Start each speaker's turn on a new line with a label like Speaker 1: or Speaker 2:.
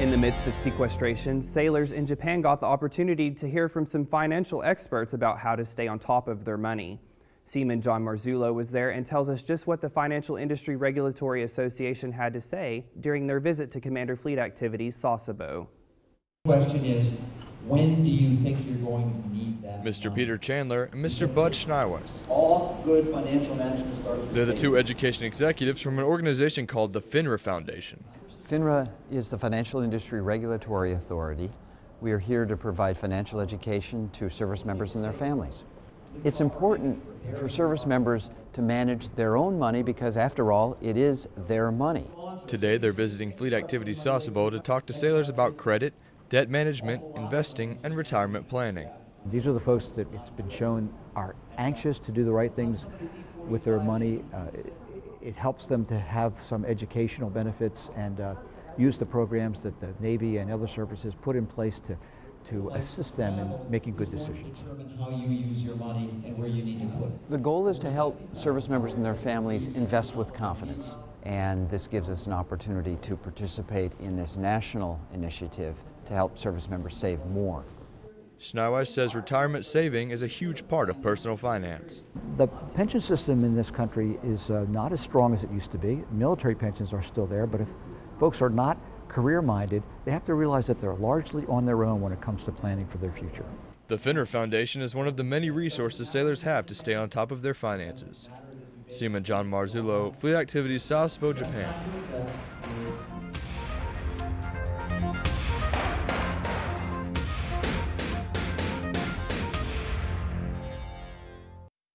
Speaker 1: In the midst of sequestration, sailors in Japan got the opportunity to hear from some financial experts about how to stay on top of their money. Seaman John Marzullo was there and tells us just what the Financial Industry Regulatory Association had to say during their visit to Commander Fleet Activities Sasebo.
Speaker 2: Question is, when do you think you're going to need that?
Speaker 3: Mr.
Speaker 2: money?
Speaker 3: Peter Chandler and Mr. Bud Schneiweiss.
Speaker 4: All good financial management starts with
Speaker 3: They're the two education executives from an organization called the FINRA Foundation.
Speaker 5: FINRA is the Financial Industry Regulatory Authority. We are here to provide financial education to service members and their families. It's important for service members to manage their own money because, after all, it is their money.
Speaker 3: Today, they're visiting Fleet Activities Sasebo to talk to sailors about credit, debt management, investing, and retirement planning.
Speaker 6: These are the folks that it's been shown are anxious to do the right things with their money. Uh, it, it helps them to have some educational benefits and uh, use the programs that the Navy and other services put in place to, to assist them in making good decisions.
Speaker 2: How you use your money and where you need to put it.
Speaker 5: The goal is to help service members and their families invest with confidence. And this gives us an opportunity to participate in this national initiative to help service members save more.
Speaker 3: Schneiweiss says retirement saving is a huge part of personal finance.
Speaker 6: The pension system in this country is uh, not as strong as it used to be. Military pensions are still there, but if folks are not career minded, they have to realize that they're largely on their own when it comes to planning for their future.
Speaker 3: The FINRA Foundation is one of the many resources sailors have to stay on top of their finances. Seaman John Marzullo, Fleet Activities Sasebo, Japan.